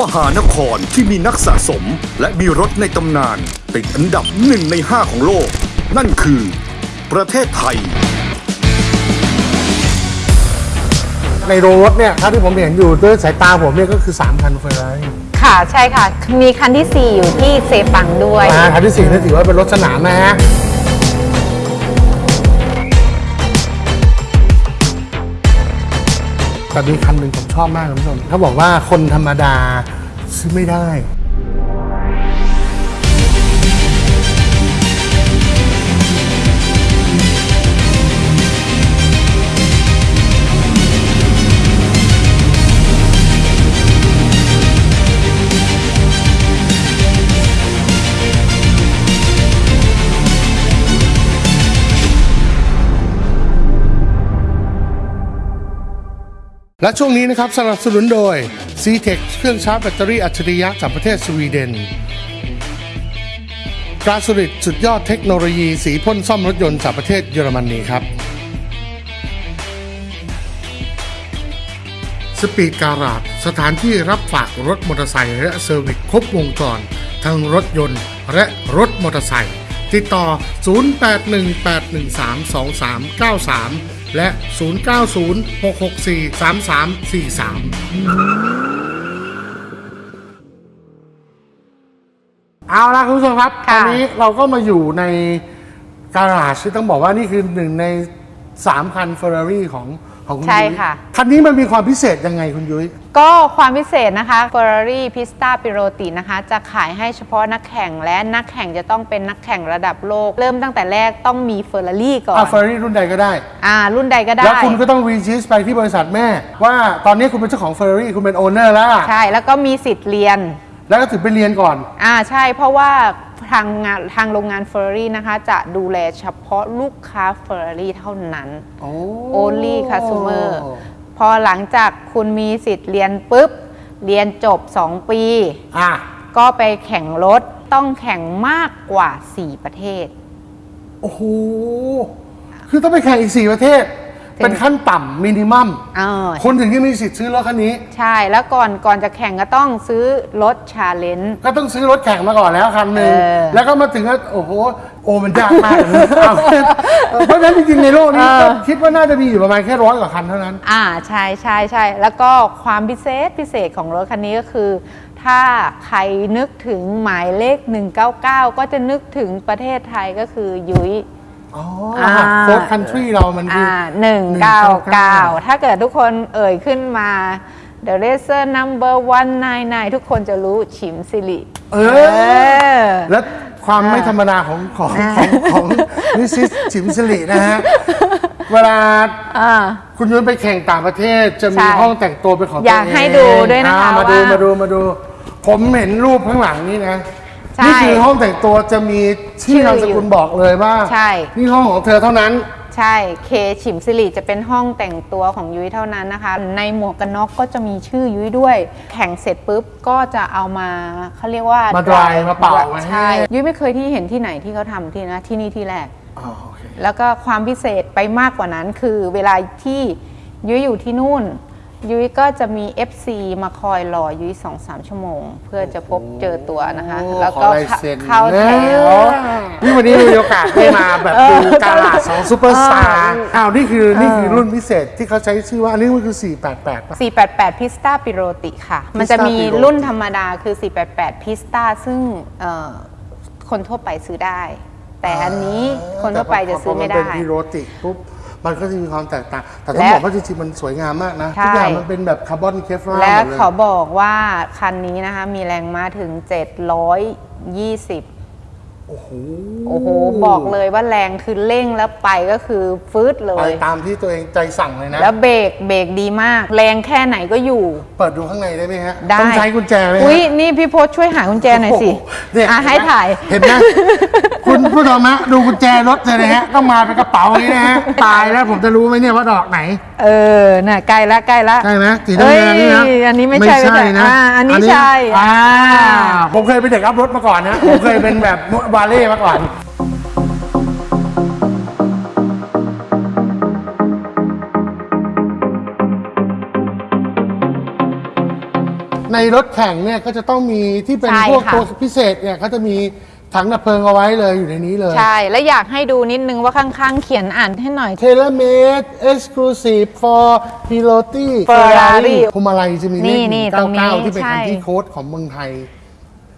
มหานครที่มีนักสะสม และมีรถในตำนาน ติดอันดับหนึ่งในห้าของโลก นั่นคือ ประเทศไทย ในโรงรถเนี่ยเท่าที่ผมเห็นอยู่ด้วยสายตาผมเนี่ยก็คือ3คันเฟอร์รารี่ค่ะใช่ค่ะ มีคันที่ 4 อยู่ที่เซปังด้วยนะคันที่สี่นี่ถือว่าเป็นรถสนามนะฮะ แต่มีคำหนึ่งผมชอบมากคุณผู้ชมเขาบอกว่าคนธรรมดาซื้อไม่ได้ และช่วงนี้นะครับสนับสนุนโดย c t e c เครื่องชาร์จแบตเตอรี่อัจฉริยะจากประเทศสวีเดน Glasurit สุดยอดเทคโนโลยีสีพ่นซ่อมรถยนต์จากประเทศเยอรมนีครับ Speed Garage สถานที่รับฝากรถมอเตอร์ไซค์และ service ครบวงจร ทั้งรถยนต์และรถมอเตอร์ไซค์ติดต่อ 0818132393 และ 0906643343 เอาละคุณผู้ชมครับตค่ะอนนี้เราก็มาอยู่ในการาชที่ต้องบอกว่านี่คือหนึ่งใน3คันเฟอร์รารี่ของ ของคุณใช่ยุ้ยค่ะ คันนี้มันมีความพิเศษยังไงคุณยุ้ย ก็ความพิเศษนะคะ Ferrari Pista Piloti นะคะ จะขายให้เฉพาะนักแข่งและนักแข่งจะต้องเป็นนักแข่งระดับโลก เริ่มตั้งแต่แรกต้องมี Ferrari ก่อนอ่าเฟอร์รารี่รุ่นใดก็ได้ อ่า รุ่นใดก็ได้ แล้วคุณก็ต้องรีจิสไปที่บริษัทแม่ ว่าตอนนี้คุณเป็นเจ้าของเฟอร์รารี่คุณเป็นโอเนอร์แล้ว ใช่ แล้วก็มีสิทธิ์เรียน แล้วก็ถึงไปเรียนก่อน อ่าใช่เพราะว่าทางงานทางโรงงาน Ferrari นะคะ จะดูแลเฉพาะลูกค้า Ferrari เท่านั้น โอ้ only customer พอหลังจากคุณมีสิทธิ์เรียนปุ๊บ เรียนจบ 2 ปี อะก็ไปแข่งรถต้องแข่งมากกว่า 4 ประเทศ โอ้โห คือต้องไปแข่งอีก4ประเทศถึง เป็นขั้นต่ำมินิมัมเออคนถึงที่มีสิทธิ์ซื้อรถคันนี้ ใช่แล้วก่อนก่อนจะแข่งก็ต้องซื้อรถชาเลนจ์ก็ต้องซื้อรถแข่งมาก่อนแล้วคันหนึ่งเออแล้วก็มาถึงก็โอ้โหโอ้มันยากมากเลยเอาเพราะฉะนั้นจริงๆในโลกนี้ก็คิดว่าน่าจะมีอยู่ประมาณแค่ร้อยกว่าคันเท่านั้น อ่าใช่ใช่ใช่แล้วก็ความพิเศษพิเศษของรถคันนี้ก็คือ ถ้าใครนึกถึงหมายเลข 199 ก็จะนึกถึงประเทศไทยก็คือยุ้ย อ๋อรหัสโค้ดคันทรีเรามันคืออ่าอ199ถ้าเกิดทุกคนเอ่ยขึ้นมา The Racer Number 199 ทุกคนจะรู้ฉิมสิริเอเอออและความไม่ธรรมดาของของของของนิสิสจิมสิรินะฮะ เวลาอ่าคุณยุ้ยไปแข่งต่างประเทศจะมีใช่ห้องแต่งตัวเป็นของตัวอยากเงให้ดูด้วยนะคะอ่มาดูว่ามาดูมาดู ผมเห็นรูปข้างหลังนี่นะ ใช่นี่คือห้องแต่งตัวจะมีชื่อชื่อนามสกุลบอกเลยว่าใช่ นี่ห้องของเธอเท่านั้น ใช่ เคฉิมสิริจะเป็นห้องแต่งตัวของยุ้ยเท่านั้นนะคะ ในหมวกกันน็อกก็จะมีชื่อยุ้ยด้วย แข่งเสร็จปุ๊บก็จะเอามาเขาเรียกว่ามา dry มาเป่าไว้ให้ ใช่ยุ้ยไม่เคยที่เห็นที่ไหนที่เขาทำที่นะที่นี่ที่แรก อ๋อโอเค แล้วก็ความพิเศษไปมากกว่านั้นคือเวลาที่ยุ้ยอยู่ที่นู่น ยุ้ยก็จะมี FC มาคอยรอยุ้ยสองสามชั่วโมง เพื่อจะพบเจอตัวนะคะโอ้แล้วขอก็ลายเซ็น เข้าแถว นี่วันนี้มีโอกาสได้มาแบบดูการลาดสองซูเปอร์สตาร์อ้าวนี่คือนี่คือรุ่นพิเศษที่เขาใช้ชื่อว่าอันนี้มันคือ 488ป่ะ 488 พิสตาปิโรติค่ะ มันจะมี Pista รุ่นธรรมดาคือ 488 พิสตาซึ่งเอ่อคนทั่วไปซื้อได้ แต่อันนี้คนทั่วไปจะซื้อไม่แต่ได้พอมันเป็นพิโรติกปุ๊บ มันก็จะมีความแตกต่าง แต่ต้องและบอกว่าจริงๆมันสวยงามมากนะใช่ทุกอย่างมันเป็นแบบคาร์บอนเคฟลาร์หมดและเลยเขาบอกว่าคันนี้นะคะ มีแรงม้าถึง 720โอ้โหโอ้โห บอกเลยว่าแรงคือเร่งแล้วไปก็คือฟืดเลไปยตามที่ตัวเองใจสั่งเลยนะ แล้วเบรกเบรกดีมาก แรงแค่ไหนก็อยู่ เปิดดูข้างในได้ไหมฮะ ได้ ต้องใช้กุญแจไหมฮะอุ้ยนี่พี่พศช่วยหากุญแจหน่อยสิโโเนี่ยอะให้ถ่าย เห็นไหมคุณผู้ชมฮะดูกุญแจรถเลยนะฮะต้องมาเป็นกระเป๋าอย่างนี้นะฮะตายแล้วผมจะรู้ไหมเนี่ยว่าดอกไหน เออ น่ะใกล้ละใกล้ละใช่ไหมสีน้ำเงินนี่นะเอ้ยอันนี้ไม่ใช่ไม่ใช่นะอ่าอันนี้ใช่ อ่าผมเคยเป็นเด็กอัพรถมาก่อนนะผมเคยเป็นแบบวาเล่มาก่อนในในรถแข่งเนี่ยก็จะต้องมีที่เป็นใช่พวกค่ะ ตัวพิเศษเนี่ยเขาจะมี ถังดับเพลิงเอาไว้เลยอยู่ในนี้เลย ใช่ แล้วอยากให้ดูนิดนึงว่าข้างๆ เขียนอ่านให้หน่อย Tailor made exclusive for Piloti Ferrari พวงมาลัยจะมีเลขนี่นี่ตรงนี้199ที่เป็นใช่ คันที่โค้ดของเมืองไทย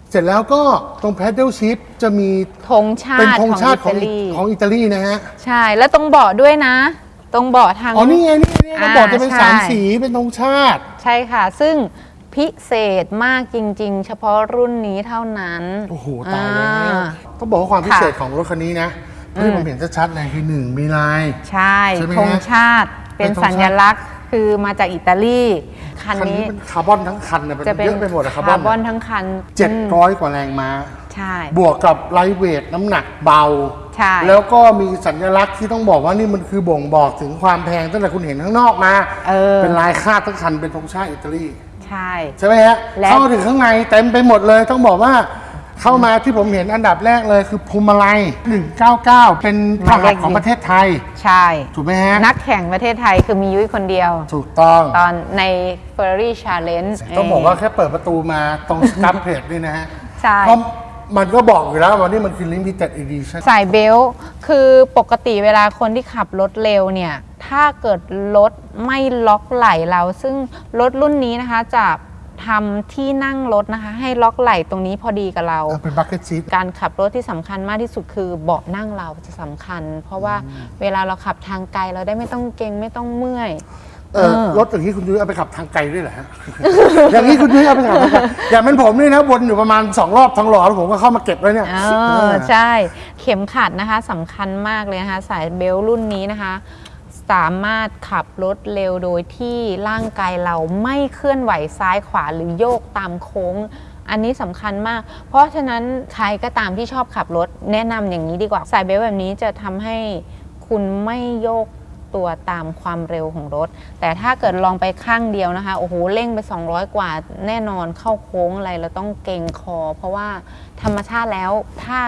เสร็จแล้วก็ตรง pedal shift จะมีธงชาเป็นติธงชาติขขอองงอิอิตาลี ของอิตาลีนะฮะ ใช่ แล้วตรงเบาะด้วยนะ ตรงเบาะทาง อ๋อนี่ไงนี่ไงนี่อ่าเราบอกจะเป็นใช่สามสีเป็นธงชาติ ใช่ค่ะ ซึ่ง พิเศษมากจริง ๆ เฉพาะรุ่นนี้เท่านั้น โอ้โห ตายแล้วอ่า ต้องบอกว่าความพิเศษค่ะของรถคันนี้นะที่ผมเห็นชัดๆเลยคือหนึ่งมีลาย ใช่ใช่ไหมฮะธงชาติเป็นเป็นธงชาติ สัญลักษณ์คือมาจากอิตาลีคันคันนี้นี้เป็นคาร์บอนทั้งคันนะเป็นจะเป็นเยอะไปหมดอะคาร์บอนคาร์บอนทั้งคันเจ็ดอืมร้อยกว่าแรงม้า ใช่ บวกกับ lightweight น้ำหนักเบา ใช่ แล้วก็มีสัญลักษณ์ที่ต้องบอกว่านี่มันคือบ่งบอกถึงความแพงตั้งแต่คุณเห็นข้างนอกมา เออนลายคาดทั้งคันเป็นธงชาติอิตาลี ใช่ ใช่ไหมฮะและ เข้ามาถึงข้างในเต็มไปหมดเลยต้องบอกว่าเข้ามาที่ผมเห็นอันดับแรกเลยคือพวงมาลัย 199 เป็นรหัสของประเทศไทย ใช่ ถูกไหมฮะ นักแข่งประเทศไทยคือมียุ้ยคนเดียว ถูกต้อง ตอนใน Ferrari Challenge ต้องบอกว่าแค่เปิดประตูมาตรงสครับเพจนี่นะฮะใช่เพราะ มันก็บอกอยู่แล้วว่านี่มันคือ limited edition ใส่เบลต์คือปกติเวลาคนที่ขับรถเร็วเนี่ย ถ้าเกิดรถไม่ล็อกไหล่เรา ซึ่งรถรุ่นนี้นะคะจะทำที่นั่งรถนะคะ ให้ล็อกไหล่ตรงนี้พอดีกับเราเออเป็น bucket seat การขับรถที่สำคัญมากที่สุดคือเบาะนั่งเราจะสำคัญ เพราะว่าเวลาเราขับทางไกลเราได้ไม่ต้องเกรงไม่ต้องเมื่อย เออรถอย่างนี้คุณยุ้ยเอาไปขับทางไกลด้วยเหรอฮะ อย่างนี้คุณยุ้ยเอาไปขับทางไกลอย่างเป็นผมนี่นะวนอยู่ประมาณสองรอบทองหล่อแล้วผมก็เข้ามาเก็บไว้เนี่ยเออใช่ เข็มขัดนะคะสำคัญมากเลยนะคะ สายเบลต์รุ่นนี้นะคะ สามารถขับรถเร็วโดยที่ร่างกายเราไม่เคลื่อนไหวซ้ายขวาหรือโยกตามโค้ง อันนี้สำคัญมาก เพราะฉะนั้นใครก็ตามที่ชอบขับรถแนะนำอย่างนี้ดีกว่า สายเบลต์แบบนี้จะทำให้คุณไม่โยก ตัวตามความเร็วของรถ แต่ถ้าเกิดลองไปข้างเดียวนะคะโอ้โหเร่งไป 200 กว่าแน่นอนเข้าโค้งอะไรเราต้องเกร็งคอ เพราะว่าธรรมชาติแล้วถ้า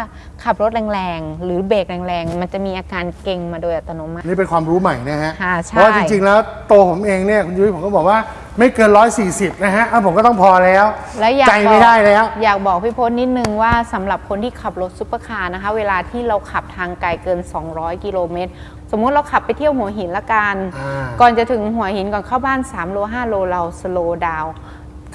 ขับรถแรงๆ หรือเบรกแรงๆ มันจะมีอาการเกร็งมาโดยอัตโนมัตินี่เป็นความรู้ใหม่นะฮะค่ะใช่เพราะว่าจริงๆแล้วตัวผมเองเนี่ยคุณยุ้ยผมก็บอกว่าไม่เกิน 140 นะฮะอะผมก็ต้องพอแล้ว แล้วอยากใจไม่ได้แล้ว อยากบอกพี่พจน์นิดนึงว่าสำหรับคนที่ขับรถซุปเปอร์คาร์นะคะ เวลาที่เราขับทางไกลเกิน 200 กิโลเมตร สมมุติเราขับไปเที่ยวหัวหินละกัน อ่า ก่อนจะถึงหัวหินก่อนเข้าบ้าน 3 โล 5 โลเรา slow down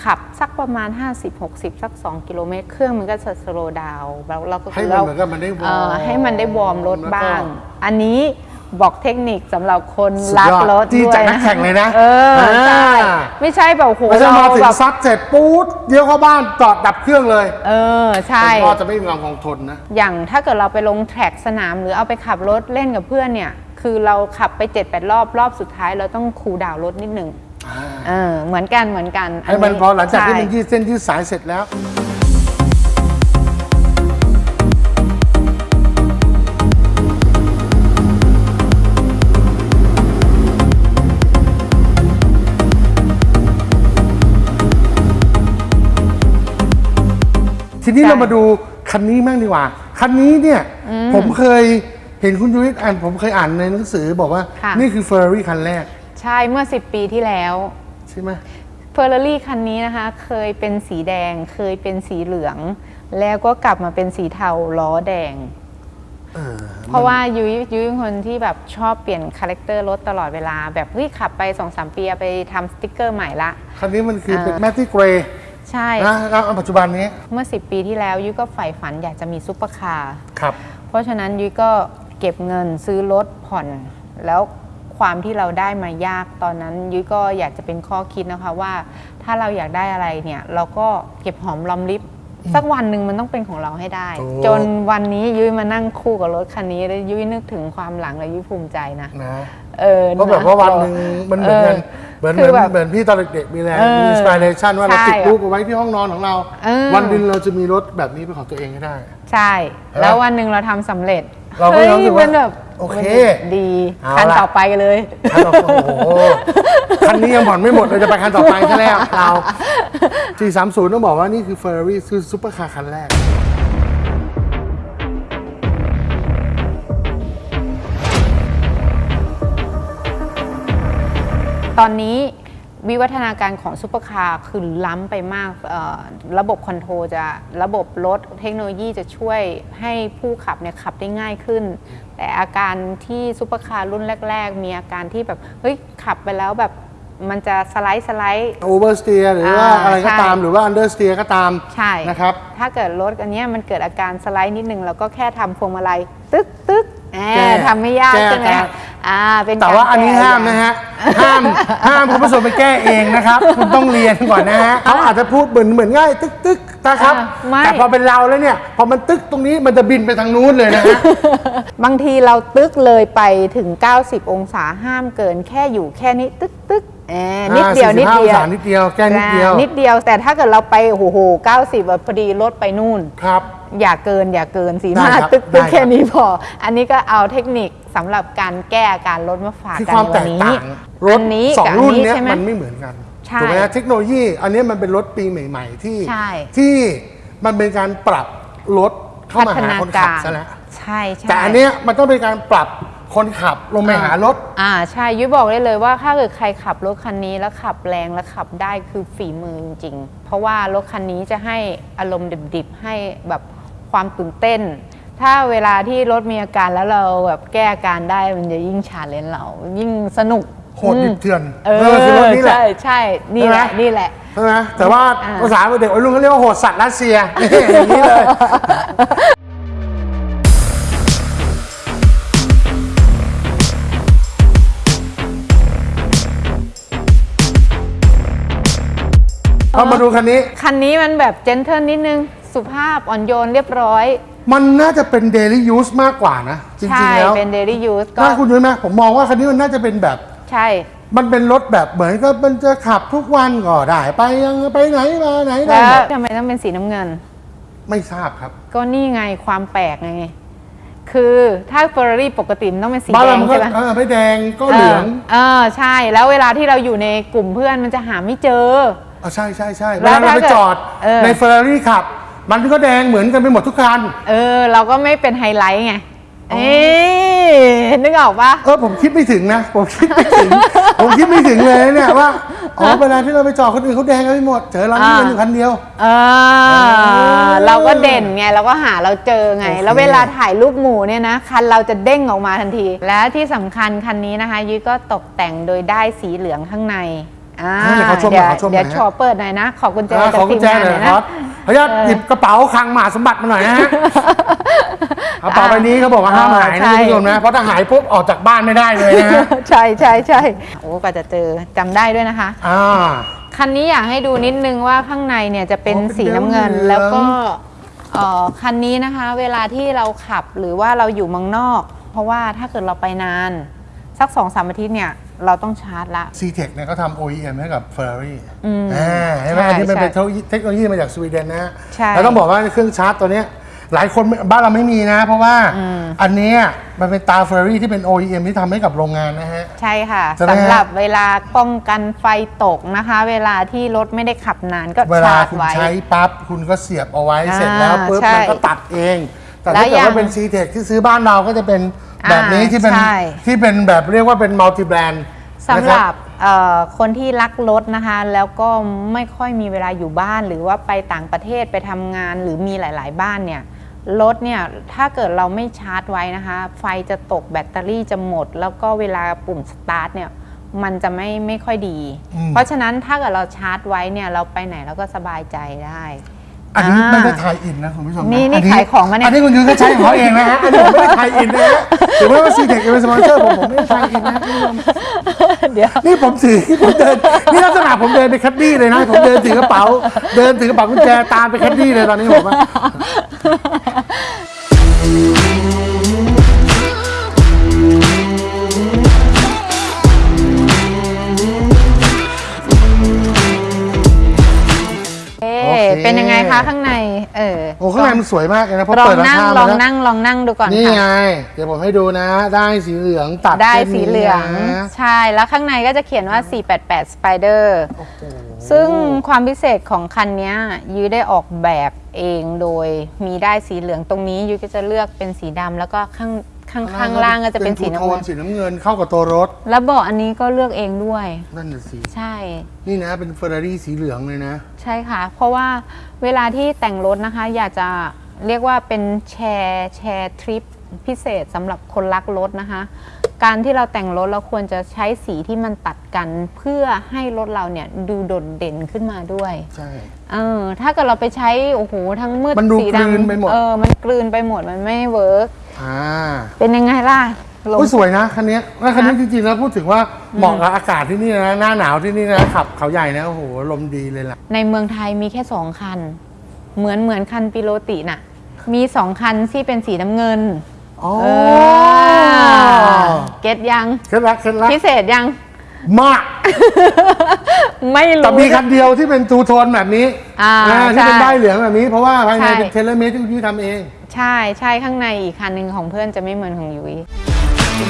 ขับสักประมาณ 50-60 สัก 2 กิโลเมตร เครื่องมันก็จะ slow down แล้วเราก็ให้คือมันเราเหมือนกับมันได้วอร์มเออให้มันได้ warm รถแล้วก็บ้างอันนี้บอกเทคนิคสำหรับคนสุดรักยอดรถที่ด้วยจากนักแข่งเลยนะเออใช่อ่า ไม่ใช่แบบโหไม่ใช่มาเราถึงแบบซัดเสร็จปู๊ดเดี๋ยวเข้าบ้านจอดดับเครื่องเลยเออใช่แต่ก็จะไม่มีความคงทนนะ อย่างถ้าเกิดเราไปลง track สนามหรือเอาไปขับรถเล่นกับเพื่อนเนี่ย คือเราขับไป7-8รอบรอบสุดท้ายเราต้อง cool down รถนิดหนึ่งเออเหมือนกันเหมือนกันให้มันพอหลังจากที่มันใช่ยืดเส้นยืดสายเสร็จแล้วทีนี้ใช่เรามาดูคันนี้บ้างดีกว่า คันนี้เนี่ยผมเคยเห็นคุณยุ้ยอ่านผมเคยอ่านในหนังสือบอกว่า ค่ะ นี่คือเฟอร์รารี่คันแรก ใช่เมื่อ 10 ปีที่แล้วใช่ไหมเฟอร์รารี่คันนี้นะคะ เคยเป็นสีแดง เคยเป็นสีเหลือง แล้วก็กลับมาเป็นสีเทาล้อแดง เออเพราะว่ายุ้ยยุ้ยเป็นคนที่แบบชอบเปลี่ยน character รถตลอดเวลา แบบเฮ้ยขับไป2-3ปีเอาไปทำสติกเกอร์ใหม่ละ คันนี้มันคือเป็นเออ matte greyใช่ นะแล้วปัจจุบันนี้เมื่อ 10 ปีที่แล้วยุ้ยก็ใฝ่ฝันอยากจะมีซุปเปอร์คาร์ ครับ เพราะฉะนั้นยุ้ยก็ เก็บเงินซื้อรถผ่อน แล้วความที่เราได้มายากตอนนั้น ยุ้ยก็อยากจะเป็นข้อคิดนะคะว่า ถ้าเราอยากได้อะไรเนี่ย เราก็เก็บหอมรอมริบสักวันหนึ่งมันต้องเป็นของเราให้ได้ ถูก จนวันนี้ยุ้ยมานั่งคู่กับรถคันนี้แล้วยุ้ยนึกถึงความหลังแล้วยุ้ยภูมิใจนะนะ เออเพราะแบบว่าวันหนึ่งมันเหมือนกันเหมือนเหคืมือนแบบเหมือนพี่ตอนเด็กๆมีแรงเออมีอินสปิเรชันว่าเราใช่ติดรูปเอาไว้ที่ห้องนอนของเราเออวันหนึ่งเรจะมีรถแบบนี้เป็นของตัวเองให้ได้ ใช่ แล้ววันหนึ่งเราทำสำเร็จเราก็รู้สึกว่าฮ้ยมันแบบโอเคมันดีเอาคันละต่อไปเลยคันต่อโอ้โหคันนี้ยังผ่อนไม่หมดเลยจะไปคันต่อไปซะแล้วเรา430 ต้องบอกว่านี่คือ Ferrari คือซุปเปอร์คาร์คันแรก ตอนนี้วิวัฒนาการของซุปเปอร์คาร์คือล้ำไปมากเอ่อระบบ control จะระบบรถเทคโนโลยีจะช่วยให้ผู้ขับเนี่ยขับได้ง่ายขึ้น แต่อาการที่ซุปเปอร์คาร์รุ่นแรก ๆ มีอาการที่แบบเฮ้ยขับไปแล้วแบบมันจะ slide slide oversteer หรือว่าอ่าอะไรก็ใช่ตามหรือว่า understeer ก็ตามใช่นะครับถ้าเกิดรถอันเนี้ยมันเกิดอาการสไลด์นิดนึงเราก็แค่ทำพวงมาลัยตึ๊กตึ๊กแหแก้มทำไม่ยากแก้ใช่ไหม อาการอ่าเป็นแต่ว่าการอันนี้แก้ห้ามนะฮะ ห้ามห้ามคุณผู้ชมไปแก้เองนะครับ คุณต้องเรียนก่อนนะฮะเขาอาจจะพูดเหมือนเหมือนง่าย ตึ๊กตึ๊กนะครับอ่าไม่แต่พอเป็นเราแล้วเนี่ย พอมันตึ๊กตรงนี้มันจะบินไปทางนู้นเลยนะฮะ บางทีเราตึกเลยไปถึง 90 องศาห้ามเกินแค่อยู่แค่นี้ตึกตึก แหมนิดเดียวอ่านิดเดียว45องศานิดเดียวแก้นิดเดียวอ่านิดเดียว แต่ถ้าเกิดเราไปโอ้โห90แบบพอดีรถไปนู่น ครับ อย่าเกินอย่าเกินสีได้มาครับตึกได้ตึคกรับแค่นี้พอ อันนี้ก็เอาเทคนิคสำหรับการแก้อาการรถมาฝากคือกันความในแตวันกนี้ต่างรถอันนี้สองกับรุ่นอัเนี้ยใช่ไหมมันไม่เหมือนกันใช่ถูกไหมฮะเทคโนโลยี อันเนี้ยมันเป็นรถปีใหม่ ๆ ที่ใช่ที่มันเป็นการปรับรถเข้ามาหาคนขับซะแล้วใช่ใช่แต่อันเนี้ยมันต้องเป็นการปรับ คนขับลงไปหารถ อ่าใช่ยุ้ยบอกได้เลยว่าถ้าเกิดใครขับรถคันนี้แล้วขับแรงและขับได้คือฝีมือจริงๆเพราะว่ารถคันนี้จะให้อารมณ์ดิบๆ ให้แบบความตื่นเต้น ถ้าเวลาที่รถมีอาการแล้วเราแบบแก้อาการได้มันจะยิ่งชาเลนจ์เรา ยิ่งสนุกโหดดิบเถื่อนเอเออคือรถอนี่แหละใช่ใช่นี่แหละใช่ไหมนี่แหละใช่ไหมแต่ว่าอ่าภาษาเด็กวัยรุ่นเขาเรียกว่าโหดสัตว์รัสเซียนี่อย่างนี้เลย เรามาดูคันนี้ คันนี้มันแบบเจนเทิลนิดนึง สุภาพอ่อนโยนเรียบร้อย มันน่าจะเป็น daily use มากกว่านะ จริใช่งๆ แล้ว เป็น daily use ก็น่าคุณยุ้ยไหมผมมองว่าคันนี้มันน่าจะเป็นแบบ ใช่ มันเป็นรถแบบเหมือนกับมันจะขับทุกวันก็ได้ ไปยังไปไหนมาไหนได้แล้วหมดทำไมต้องเป็นสีน้ำเงิน ไม่ทราบครับ ก็นี่ไงความแปลกไงคือถ้าเฟอร์รารี่ปกติมันต้องเป็นสีบ้านแดเรางมันก็ใช่ไหมเออไม่แดงก็เหลืองเออใช่ แล้วเวลาที่เราอยู่ในกลุ่มเพื่อนมันจะหาไม่เจอ อ๋อใช่ใช่ใช่แล้เววลาเราไปถ้าเกิดจอดเออ ในเฟอร์รารี่ขับ มันก็แดงเหมือนกันไปหมดทุกคัน เออ เราก็ไม่เป็นไฮไลท์ไง เอ๊นึกออกปะ เออผมคิดไม่ถึงนะ ผมคิดไม่ถึง ผมคิดไม่ถึงเลยเนี่ยว่าอ๋อเวลาที่เราไปจอดคนอื่นเขาแดงกันไปหมดเจอเรานี่อ่าเป็นอยู่คันเดียว เออ เราก็เด่นไง เราก็หาเราเจอไง โอเค แล้วเวลาถ่ายรูปหมู่เนี่ยนะ คันเราจะเด้งออกมาทันที และที่สำคัญคันนี้นะคะ ยุ้ยก็ตกแต่งโดยได้ายสีเหลืองข้างใน อ่าอ่าเดี๋ยวขอชมหน่อยขอชมหน่อย เดี๋ยวฮะขอเปิดหน่อยนะ ขอกุญแจอ่าจากขอกุทีญมแจงานหหน่น่ออยยคนะรับขออนุญาตหยิบกระเป๋าคลังมหาสมบัติมาหน่อยนะฮะกระเป๋าใบนี้เขาบอกว่าห้ามหายนะใช่ คุณผู้ชมนะ เพราะถ้าหายปุ๊บออกจากบ้านไม่ได้เลยนะฮะใช่ใช่ใช่โอ้กว่าจะเจอจำได้ด้วยนะคะ อ่า คันนี้อยากให้ดูนิดนึงว่าข้างในเนี่ยจะเป็นอ๋อเป็นสีน้ำเงิน เหลืองแล้วก็เอ่อคันนี้นะคะ เวลาที่เราขับหรือว่าเราอยู่เมืองนอก เพราะว่าถ้าเกิดเราไปนาน สักสองสามอาทิตย์เนี่ย เราต้องชาร์จละ c t e c เนี่ยเขาทำ OEM ให้กับ Ferrari อืมอ่าใช่ไหมใช่อันนี้มันใช่เป็นเทคโนโลยีมาจากสวีเดนนะฮะใช่แล้วต้องบอกว่าเครื่องชาร์จตัวเนี้ยหลายคนบ้านเราไม่มีนะ เพราะว่าอันเนี้ยมันเป็นตา Ferrari ที่เป็น OEM ที่ทำให้กับโรงงานนะฮะ ใช่ค่ะใช่ไหมฮะ สำหรับเวลาป้องกันไฟตกนะคะ เวลาที่รถไม่ได้ขับนานก็เวลาชาร์จคุณไว้ ใช้ปั๊บคุณก็เสียบเอาไว้อ่าเสร็จแล้วปุ๊บใช่มันก็ตัดเอง แต่แล้วถ้าเกิดอย่างว่าเป็น c t e c ที่ซื้อบ้านเราก็จะเป็น แบบนี้อ่าที่เป็นใช่ ที่เป็นแบบเรียกว่าเป็น multi-brand สำหรับเอ่อคนที่รักรถนะคะ แล้วก็ไม่ค่อยมีเวลาอยู่บ้าน หรือว่าไปต่างประเทศไปทำงานหรือมีหลาย ๆ บ้านเนี่ยรถเนี่ยถ้าเกิดเราไม่ชาร์จไว้นะคะ ไฟจะตกแบตเตอรี่จะหมด แล้วก็เวลาปุ่มสตาร์ทเนี่ยมันจะไม่ไม่ค่อยดี อืม เพราะฉะนั้นถ้าเกิดเราชาร์จไว้เนี่ยเราไปไหนเราก็สบายใจได้ อันนี้อ่าไม่ได้ tie-in นะคุณผู้ชมนะนี่นี่อัขายของมาเนี่ย อันนี้คุณยุ้ยก็ใช้ของเขาเองนะฮะอันนี้ผมไม่ได้ tie-in นะฮะถือว่า CTEK เป็นสปอนเซอร์ผมผมไม่ได้ tie-in นะคุณผู้ชมเดี๋ยว นี่ผมถือผมเดินนี่ลักษณะผมเดินไปแคดดี้เลยนะผมเดินถือกระเป๋า เดินถือกระเป๋ากุญแจตามไปแคดดี้เลยตอนนี้ผมว่า นยังไงคะข้างใน เออโอ้ข้างในมันสวยมากเลยนะเพราะลองเปิดรานั่งคาลมาองแล้วนั่งลองนั่งดูก่อนนี่ค่ะไงเดี๋ยวผมให้ดูนะ ได้สีเหลืองตัดได้ส้นสีนี้เหลืองนะใช่แล้วข้างในก็จะเขียนว่า 488 Spider ซึ่งความพิเศษของคันเนี้ยยุ้ยได้ออกแบบเองโดยมีได้สีเหลืองตรงนี้ยุ้ยก็จะเลือกเป็นสีดำแล้วก็ข้างขข้างข้างล่างก็จะเป็นสีทูน้ำโทเงินนสีน้ำเงินเข้ากับตัวรถแล้วเบาะอันนี้ก็เลือกเองด้วย นั่นน่ะสิ ใช่ นี่นะเป็นเฟอร์รารี่สีเหลืองเลยนะ ใช่ค่ะ เพราะว่าเวลาที่แต่งรถนะคะ อยากจะเรียกว่าเป็น share share tip พิเศษสำหรับคนรักรถนะคะ การที่เราแต่งรถเราควรจะใช้สีที่มันตัดกันเพื่อให้รถเราเนี่ยดูโดดเด่นขึ้นมาด้วย ใช่ เออ ถ้าเกิดเราไปใช้โอ้โหทั้งมืดมันดูสีกลืนดำไปหมดเออ มันกลืนไปหมดมันไม่ workอ่า เป็นยังไงล่ะ ลงโอ้ยสวยนะคันนี้แล้วคันนี้นะจริงๆแล้วพูดถึงว่าเหมาะกับอากาศที่นี่นะหน้าหนาวที่นี่นะขับเขาใหญ่นะโอ้โหลมดีเลยล่ะ ในเมืองไทยมีแค่สองคัน เหมือนเหมือนคัน Piloti น่ะ มีสองคันที่เป็นสีน้ำเงินอ๋อเออ get ยังเคล็ดลับเคล็ดลับพิเศษยัง มาก ไม่แต่รู้มีคันเดียวที่เป็น two-tone แบบนี้อ่าที่เป็นใช่ได้ายเหลืองแบบนี้เพราะว่าภายในใช่ เป็นเทเลเมตที่คุณยุ้ยทำเอง ใช่ใช่ข้างในอีกคันหนึ่งของเพื่อนจะไม่เหมือนของยุ้ย ใน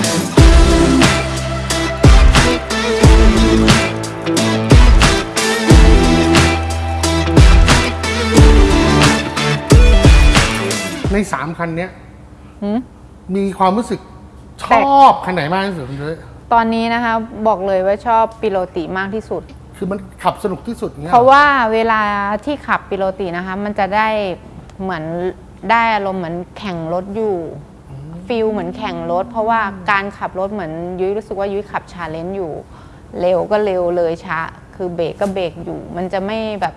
3คันเนี้ยหืม มีความรู้สึกชแตกอบคันไหนมากที่สุดคุณยุ้ยตอนนี้นะคะบอกเลยว่าชอบปิโลติมากที่สุด คือมันขับสนุกที่สุดเงี้ยเพราะว่าเวลาที่ขับ Piloti นะคะ มันจะได้เหมือนได้อารมณ์เหมือนแข่งรถอยู่ feel เหมือนแข่งรถ เพราะว่าการขับรถเหมือนยุ้ยรู้สึกว่ายุ้ยขับ Challenge อยู่ เร็วก็เร็วเลยช้า คือเบรกก็เบรกอยู่ มันจะไม่แบบ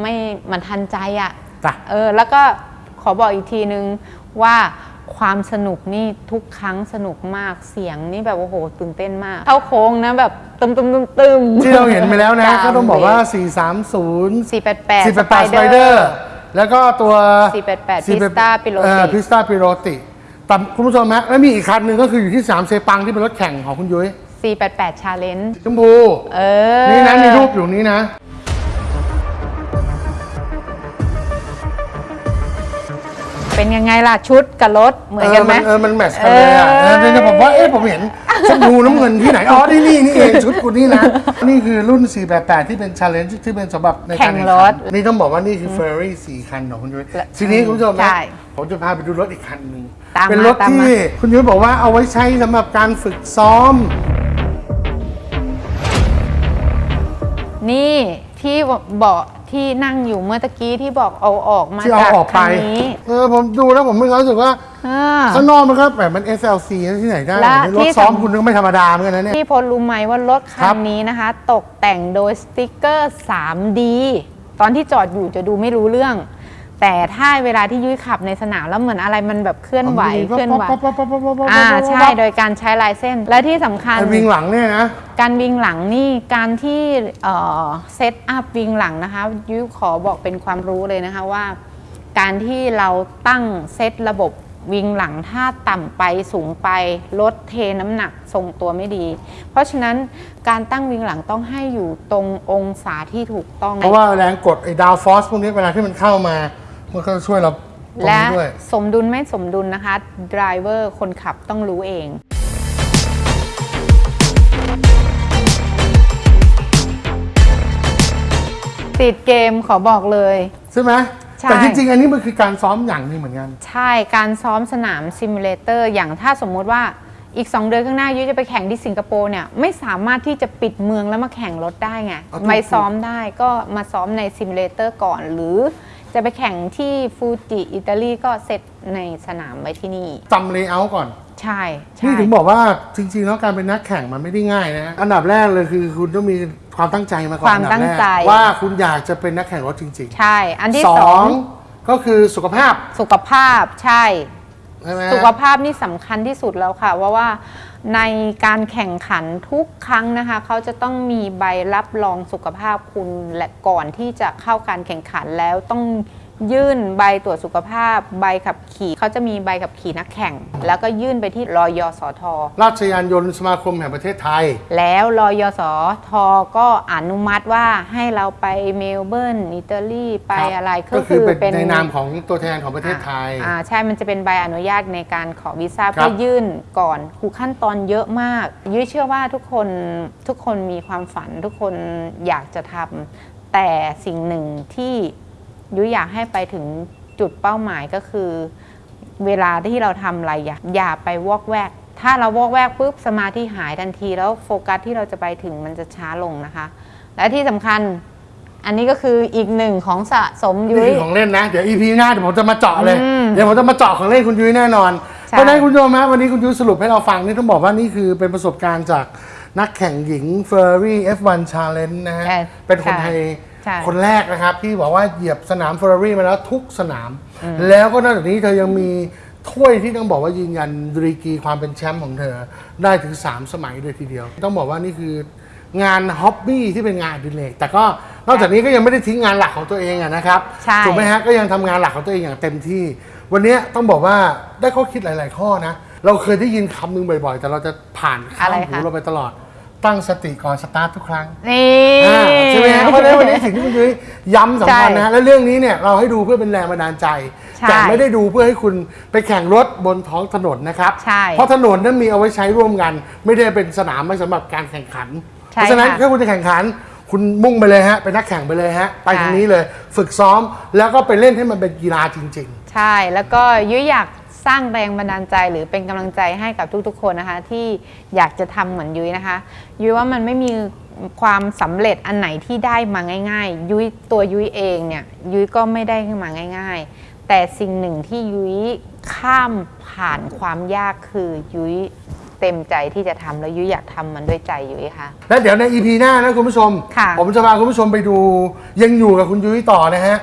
ไม่มันทันใจอะ่ะจ้ะเออแล้วก็ขอบอกอีกทีนึงว่าความสนุกนี่ทุกครั้งสนุกมากเสียงนี่แบบโอ้โหตื่นเต้นมาก เข้าโค้งนะแบบตึมตึมตึมตึมที่เราเห็นไปแล้วนะจมก็ต้องบอกว่าเร430สี่แปดแปด488 Spider แล้วก็ตัว 488 Pista Piloti Pista Piloti แต่คุณผู้ชมฮะแล้วมีอีกคันหนึ่งก็คืออยู่ที่3เซปังที่เป็นรถแข่งของคุณยุ้ยสี่แปดแปด Challenge ชมพูเออ นี่นะมีรูปอยู่นี้นะ เป็นยังไงล่ะ ชุดกับรถเหมือนกันไหม เออ มันแมทช์กันเลยอะเออเออเนี่ยผมว่า เอ๊ะ ผมเห็นชมพูน้ำเงินที่ไหน อ๋อ นี่นี่นี่เองชุดกูนี่นะ นี่คือรุ่น 488 ที่เป็น challenge ที่เป็นสำหรับในการแข่งรถขันนี่ต้องบอกว่านี่คือ Ferrari 4คันของคุณยุ้ยทีนี้คุณผู้ชมใช่นะผมจะพาไปดูรถอีกคันหนึ่ง ตามมาเป็นรถตามที่มาคุณยุ้ยบอกว่าเอาไว้ใช้สำหรับการฝึกซ้อม นี่ที่เบาะที่นั่งอยู่เมื่อตะกี้ที่บอกเอาออกมาที่เอาจากออกไป คันนี้เออผมดูแล้วผมไม่รู้สึกว่าอ่าข้างนอกมันก็แบบมัน SLC ที่ไหนได้และรถที่ซ้อมสำ คุณก็ไม่ธรรมดาเหมือนกันนะเนี่ย พี่พลรู้ไหมว่ารถครัคับ นนี้นะคะ ตกแต่งโดยสติกเกอร์ 3D ตอนที่จอดอยู่จะดูไม่รู้เรื่อง แต่ถ้าเวลาที่ยุ้ยขับในสนามแล้วเหมือนอะไรมันแบบเคลื่อนไหวเคลื่อนไหวอ่าใช่โดยการใช้ลายเส้น และที่สำคัญไอ้ wing หลังเนี่ยนะการ wing หลังนี่การที่เอ่อ setup wing หลังนะคะยุ้ยขอบอกเป็นความรู้เลยนะคะว่า การที่เราตั้งเซตระบบวิ่งหลังถ้าต่ำไปสูงไปลดเทน้ำหนักทรงตัวไม่ดี เพราะฉะนั้นการตั้งวิ่งหลังต้องให้อยู่ตรงองศาที่ถูกต้อง เพราะว่าแรงกดไอ้ดาวฟอสพวกนี้เวลาที่มันเข้ามา มันก็ช่วยเราตรงและนี้ด้วย สมดุลไม่สมดุลนะคะดรเวอร์คนขับต้องรู้เอง ติดเกมขอบอกเลย ใช่ไหมใช่ แต่จริงๆ อันนี้มันคือการซ้อมอย่างหนึงเหมือนกัน ใช่การซ้อมสนาม simulator อย่างถ้าสมมุติว่าอีก 2 เดือนข้างหน้ายุ้ยจะไปแข่งที่สิงคโปร์เนี่ย ไม่สามารถที่จะปิดเมืองแล้วมาแข่งรถได้ไงเอาถูก ไปซ้อมได้ก็มาซ้อมใน simulator ก่อน หรือ จะไปแข่งที่ฟูจิอิตาลีก็เซตในสนามไว้ที่นี่ จำ layout ก่อน ใช่ใช่นี่ถึงบอกว่าจริงๆแล้วการเป็นนักแข่งมันไม่ได้ง่ายนะ อันดับแรกเลยคือคุณต้องมีความตั้งใจมาก่อนความอันดับตั้งแรกใจว่าคุณอยากจะเป็นนักแข่งรถจริงใช่ อันที่ๆสสอองงก็คือสุขภาพ สุขภาพใช่ ใช่ไหมสุขภาพนี่สำคัญที่สุดแล้วค่ะว่าว่าในการแข่งขันทุกครั้งนะคะ เขาจะต้องมีใบรับรองสุขภาพคุณและก่อนที่จะเข้าการแข่งขันแล้วต้อง ยื่นใบตรวจสุขภาพ ใบขับขี่เขาจะมีใบขับขี่นักแข่ง แล้วก็ยื่นไปที่รอยสท ราชยานยนต์สมาคมแห่งประเทศไทย แล้วรอยสทก็อนุมัติว่าให้เราไปเมลเบิร์นอิตาลีไปครับอะไรก็คือเป็นในนามของตัวแทนของประเทศไทย อ่าใช่มันจะเป็นใบอนุญาตในการขอวีซ่าครับ เพื่อยื่นก่อนคูขั้นตอนเยอะมาก ยุ้ยเชื่อว่าทุกคนทุกคนมีความฝันทุกคนอยากจะทำแต่สิ่งหนึ่งที่ ยุ้ยอยากให้ไปถึงจุดเป้าหมายก็คือ เวลาที่เราทำอะไรอย่าอย่าไปวอกแวก ถ้าเราวอกแวกปุ๊บสมาธิหายทันที แล้วโฟกัสที่เราจะไปถึงมันจะช้าลงนะคะ และที่สำคัญอันนี้ก็คืออีกหนึ่งของสะสมนี่ยุ้ยคือของเล่นนะ เดี๋ยวอีพีหน้าเดี๋ยวผมจะมาเจาะเลย อืมเดี๋ยวผมจะมาเจาะของเล่นคุณยุ้ยแน่นอน ใช่ เพราะฉะนั้นคุณผู้ชมฮะวันนี้คุณยุ้ยสรุปให้เราฟังนี่ต้องบอกว่านี่คือเป็นประสบการณ์จากนักแข่งหญิง Ferrari F1 Challenge นะฮะ ใช่เป็นคนไทย ใช่คนแรกนะครับที่บอกว่าเหยียบสนาม Ferrari มาแล้วทุกสนาม แล้วก็นอกจากนี้เธอยังมีถ้วยที่ต้องบอกว่ายืนยันดีกรีความเป็นแชมป์ของเธอได้ถึง 3 สมัยเลยทีเดียว ต้องบอกว่านี่คืองานฮ็อบบี้ที่เป็นงานอดิเรกแต่ก็นอกจากนี้ก็ยังไม่ได้ทิ้งงานหลักของตัวเองอะนะครับใช่ ถูกไหมฮะก็ยังทำงานหลักของตัวเองอย่างเต็มที่ วันนี้ต้องบอกว่าได้ข้อคิดหลาย ๆ ข้อนะ เราเคยได้ยินคำหนึงบ่อย ๆ แต่เราจะผ่านข้ามอะไรหูคะเราไปตลอด ตั้งสติก่อนสตาร์ททุกครั้งนี่ อ่าใช่ไหมฮะเพราะฉะนั้นวันนี้สิ่งที่คุณยุ้ยย้ำสำคัญนะใช่ฮะและเรื่องนี้เนี่ยเราให้ดูเพื่อเป็นแรงบันดาลใจ ใช่แต่ไม่ได้ดูเพื่อให้คุณไปแข่งรถบนท้องถนนนะครับใช่เพราะถนนนั้นมีเอาไว้ใช้ร่วมกัน ไม่ได้เป็นสนามไว้สำหรับการแข่งขัน ใช่เพราะฉะนั้นค่ะถ้าคุณจะแข่งขัน คุณมุ่งไปเลยฮะเป็นนักแข่งไปเลยฮะไปใช่ ทางนี้เลย ฝึกซ้อมแล้วก็ไปเล่นให้มันเป็นกีฬาจริง ๆ ใช่ แล้วก็ยุ้ยอยากส ร้างแรงบันดาลใจหรือเป็นกำลังใจให้กับทุกๆ คนนะคะ ที่อยากจะทำเหมือนยุ้ยนะคะยุ้ยว่ามันไม่มีความสำเร็จอันไหนที่ได้มาง่าย ๆ ยุ้ยตัวยุ้ยเองเนี่ยยุ้ยก็ไม่ได้มาง่าย ๆ แต่สิ่งหนึ่งที่ยุ้ยข้ามผ่านความยากคือยุ้ยเต็มใจที่จะทำแล้วยุ้ยอยากทำมันด้วยใจยุ้ยค่ะ และเดี๋ยวใน EP หน้านะคุณผู้ชมค่ะผมจะพาคุณผู้ชมไปดูยังอยู่กับคุณยุ้ยต่อนะฮะ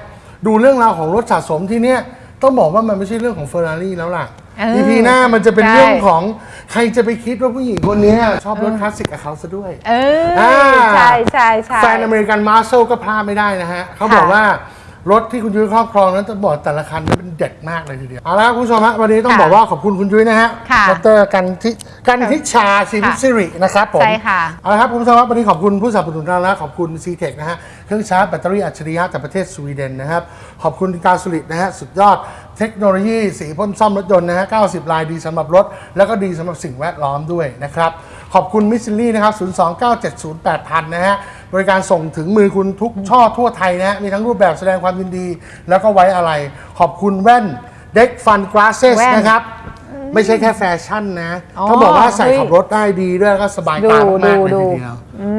ดูเรื่องราวของรถสะสมที่เนี้ย ต้องบอกว่ามันไม่ใช่เรื่องของเฟอร์รารี่แล้วล่ะ เออ EP หน้ามันจะเป็นใช่เรื่องของใครจะไปคิดว่าผู้หญิงคนเนี้ยชอบรถคลาสสิกกับเขาซะด้วย เออ อ่า ใช่ใช่ใช่ แฟนอเมริกัน muscle ก็พลาดไม่ได้นะฮะ เขาบอกค่ะว่า รถที่คุณยุ้ยครอบครองนั้นจะบอกแต่ละคันนั้นเป็นเด็ดมากเลยทีเดียวเอาละครับคุณผู้ชมฮะวันนี้ต้องค่ะบอกว่าขอบคุณคุณยุ้ยนะฮะค่ะดรกันทิกันทิชาสินค่ะสิรินะครับผมใช่ค่ะ เอาละครับคุณผู้ชมครับวันนี้ขอบคุณผู้สนับสนุนเราแล้วขอบคุณ c t e c h นะฮะเครื่องชาร์จแบตเตอรี่อัจฉริยะจากประเทศสวีเดนนะครับขอบคุณ Glasurit นะฮะสุดยอดเทคโนโลยีสีพ่นซ่อมรถยนต์นะฮะ90 ลายดีสำหรับรถ แล้วก็ดีสำหรับสิ่งแวดล้อมด้วยนะครับขอบคุณมิสซิลี่นะครับ029708000นะฮะ บริการส่งถึงมือคุณทุกช่อทั่วไทยนะฮะมีทั้งรูปแบบแสดงความยินดี แล้วก็ไว้อะไร ขอบคุณแว่นเด็กฟันก a าเซสแว่น นะครับ ไม่ใช่แค่แฟชั่นนะอ๋อต้องบอกว่าใส่เฮ้ยขับรถได้ดีด้วยแล้วก็สบายตามากๆเลยดู ทีดูเดียว อื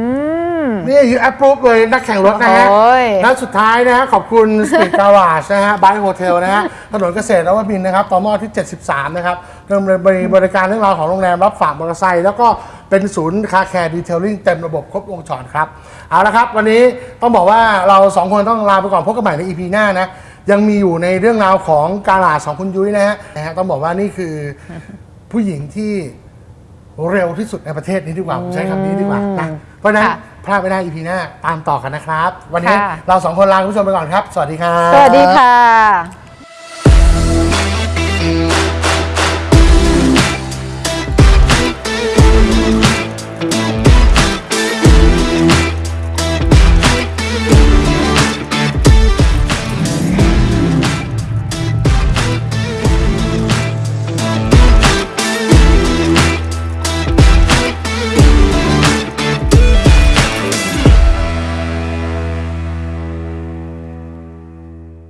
ม นี่อยู่แอปปุ๊บเลยนักแข่งรถนะฮะโอ้ย และสุดท้ายนะฮะขอบคุณสปีดการาชนะฮะบายโฮเทลนะฮะ ถนนเกษตรนวมินทร์นะครับต่อหม้อที่ 73 นะครับเริ่มบริการเรื่องราวของโรงแรมรับฝากมอเตอร์ไซค์แล้วก็เป็นศูนย์ car care detailing เต็มระบบครบวงจรครับ เอาละครับ วันนี้ต้องบอกว่าเราสองคนต้องลาไปก่อนพบกันใหม่ใน EP หน้านะ ยังมีอยู่ในเรื่องราวของ garage ของคุณยุ้ยนะฮะนะฮะต้องบอกว่านี่คือผู้หญิงที่เร็วที่สุดในประเทศนี้ดีกว่าผมใช้คำนี้ดีกว่านะเพราะฉะนั้นค่ะพลาดไม่ได้ EP หน้าตามต่อกันนะครับ วันนี้ค่ะ เราสองคนลาคุณผู้ชมไปก่อนครับ สวัสดีครับ สวัสดีค่ะ